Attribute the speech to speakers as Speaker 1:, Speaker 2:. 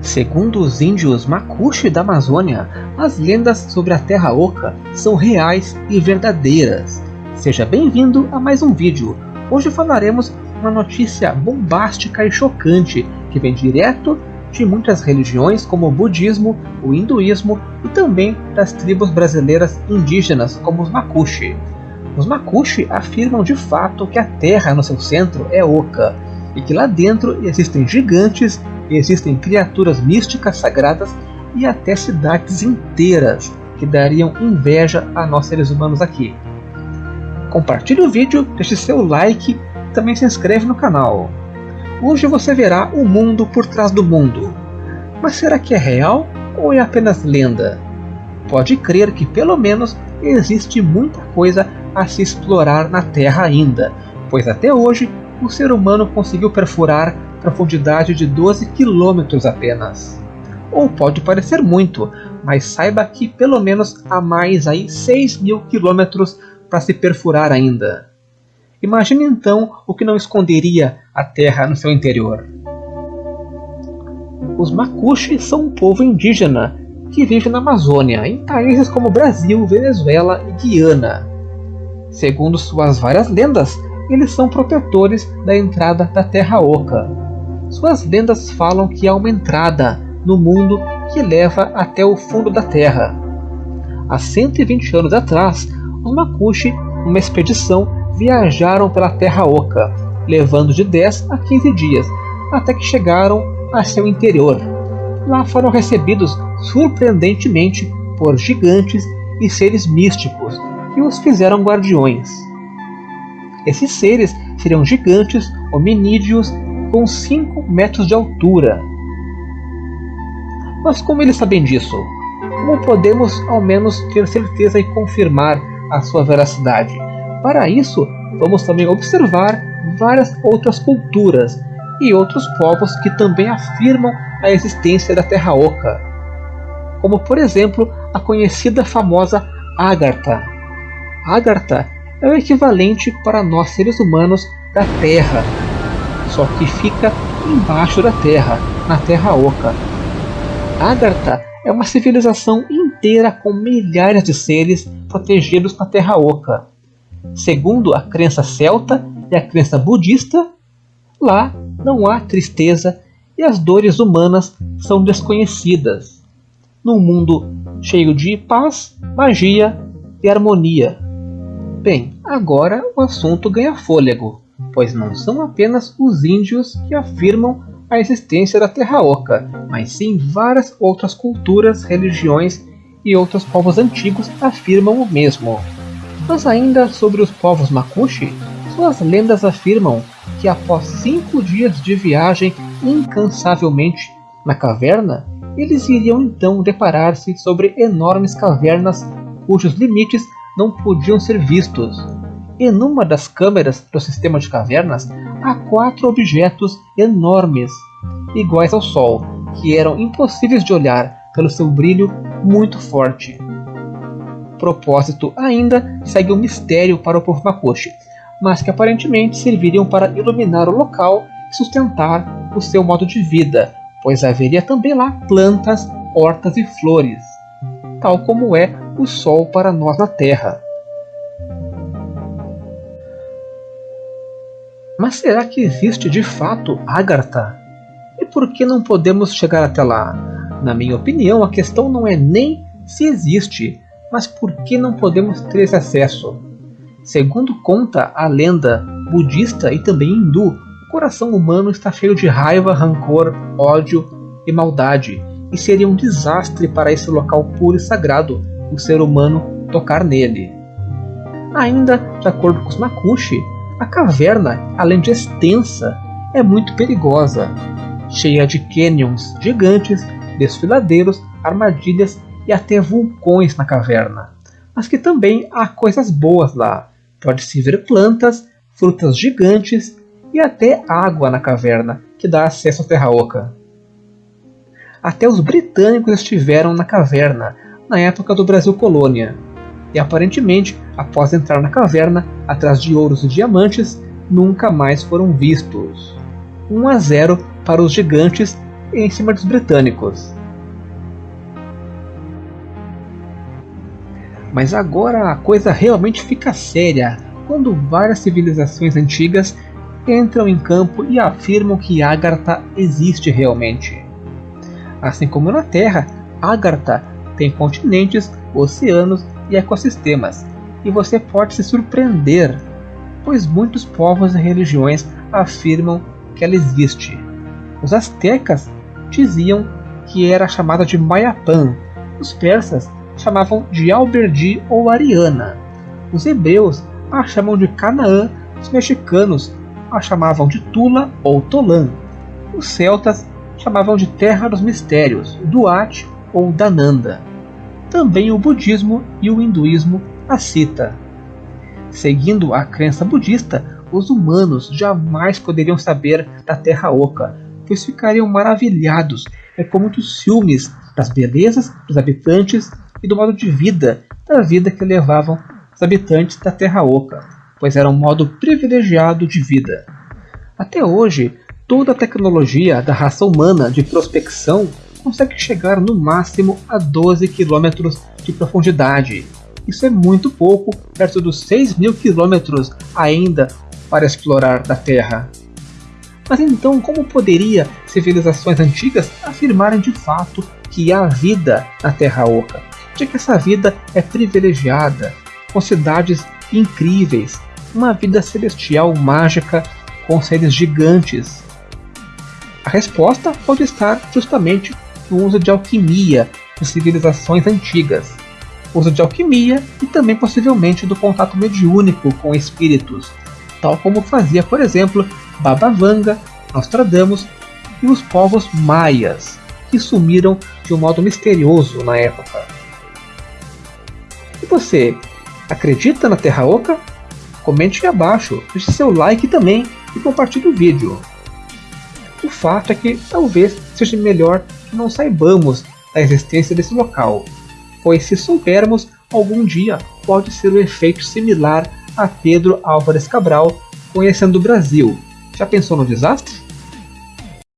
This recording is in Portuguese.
Speaker 1: Segundo os índios Macuxi da Amazônia, as lendas sobre a Terra Oca são reais e verdadeiras. Seja bem-vindo a mais um vídeo. Hoje falaremos uma notícia bombástica e chocante que vem direto de muitas religiões como o budismo, o hinduísmo e também das tribos brasileiras indígenas como os Macuxi. Os Macuxi afirmam de fato que a Terra no seu centro é oca e que lá dentro existem gigantes, existem criaturas místicas sagradas e até cidades inteiras que dariam inveja a nós seres humanos aqui. Compartilhe o vídeo, deixe seu like e também se inscreve no canal. Hoje você verá o mundo por trás do mundo. Mas será que é real ou é apenas lenda? Pode crer que pelo menos existe muita coisa a se explorar na Terra ainda, pois até hoje o ser humano conseguiu perfurar profundidade de 12 quilômetros apenas. Ou pode parecer muito, mas saiba que pelo menos há mais aí 6 mil quilômetros para se perfurar ainda. Imagine então o que não esconderia a Terra no seu interior. Os Macuxi são um povo indígena que vive na Amazônia, em países como Brasil, Venezuela e Guiana. Segundo suas várias lendas, eles são protetores da entrada da Terra Oca. Suas lendas falam que há uma entrada no mundo que leva até o fundo da Terra. Há 120 anos atrás, os Makushi, numa expedição, viajaram pela Terra Oca, levando de 10 a 15 dias, até que chegaram a seu interior. Lá foram recebidos surpreendentemente por gigantes e seres místicos que os fizeram guardiões. Esses seres seriam gigantes hominídeos com 5 metros de altura. Mas como eles sabem disso? Como podemos ao menos ter certeza e confirmar a sua veracidade? Para isso, vamos também observar várias outras culturas e outros povos que também afirmam a existência da Terra Oca, como por exemplo a conhecida famosa Agartha. Agartha é o equivalente para nós seres humanos da Terra, só que fica embaixo da Terra, na Terra Oca. Agartha é uma civilização inteira com milhares de seres protegidos na Terra Oca. Segundo a crença celta e a crença budista, lá não há tristeza e as dores humanas são desconhecidas. Num mundo cheio de paz, magia e harmonia. Bem, agora o assunto ganha fôlego, pois não são apenas os índios que afirmam a existência da Terra Oca, mas sim várias outras culturas, religiões e outros povos antigos afirmam o mesmo. Mas ainda sobre os povos Makushi, suas lendas afirmam que após cinco dias de viagem incansavelmente na caverna, eles iriam então deparar-se sobre enormes cavernas cujos limites não podiam ser vistos. E numa das câmeras do sistema de cavernas há quatro objetos enormes, iguais ao Sol, que eram impossíveis de olhar pelo seu brilho muito forte. Propósito ainda segue um mistério para o povo Makoshi, mas que aparentemente serviriam para iluminar o local e sustentar o seu modo de vida, pois haveria também lá plantas, hortas e flores, tal como é o Sol para nós na Terra. Mas será que existe de fato Agartha? E por que não podemos chegar até lá? Na minha opinião, a questão não é nem se existe, mas por que não podemos ter esse acesso? Segundo conta a lenda budista e também hindu, o coração humano está cheio de raiva, rancor, ódio e maldade, e seria um desastre para esse local puro e sagrado o ser humano tocar nele. Ainda, de acordo com os Makushi, a caverna, além de extensa, é muito perigosa, cheia de canyons gigantes, desfiladeiros, armadilhas e até vulcões na caverna. Mas que também há coisas boas lá. Pode-se ver plantas, frutas gigantes e até água na caverna, que dá acesso à Terra Oca. Até os britânicos estiveram na caverna, na época do Brasil Colônia. E aparentemente, após entrar na caverna, atrás de ouros e diamantes, nunca mais foram vistos. 1 a 0 para os gigantes em cima dos britânicos. Mas agora a coisa realmente fica séria quando várias civilizações antigas entram em campo e afirmam que Agartha existe realmente. Assim como na Terra, Agartha tem continentes, oceanos e ecossistemas, e você pode se surpreender, pois muitos povos e religiões afirmam que ela existe. Os astecas diziam que era chamada de Mayapan, os persas chamavam de Alberdi ou Ariana, os hebreus a chamam de Canaã, os mexicanos a chamavam de Tula ou Tolã, os celtas chamavam de Terra dos Mistérios, Duat ou Dananda. Também o budismo e o hinduísmo a cita. Seguindo a crença budista, os humanos jamais poderiam saber da Terra Oca, pois ficariam maravilhados é com muitos ciúmes das belezas dos habitantes e do modo de vida da vida que levavam os habitantes da Terra Oca, pois era um modo privilegiado de vida. Até hoje, toda a tecnologia da raça humana de prospecção consegue chegar no máximo a 12 km de profundidade. Isso é muito pouco perto dos 6 mil quilômetros ainda para explorar da Terra. Mas então, como poderia civilizações antigas afirmarem de fato que há vida na Terra Oca? De que essa vida é privilegiada, com cidades incríveis, uma vida celestial mágica com seres gigantes? A resposta pode estar justamente no uso de alquimia de civilizações antigas, uso de alquimia e também possivelmente do contato mediúnico com espíritos, tal como fazia, por exemplo, Baba Vanga, Nostradamus e os povos maias, que sumiram de um modo misterioso na época. E você, acredita na Terra Oca? Comente aqui abaixo, deixe seu like também e compartilhe o vídeo. O fato é que talvez seja melhor não saibamos da existência desse local, pois se soubermos, algum dia pode ser um efeito similar a Pedro Álvares Cabral conhecendo o Brasil. Já pensou no desastre?